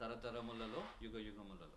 తరతరములలో యుగ యుగములలో.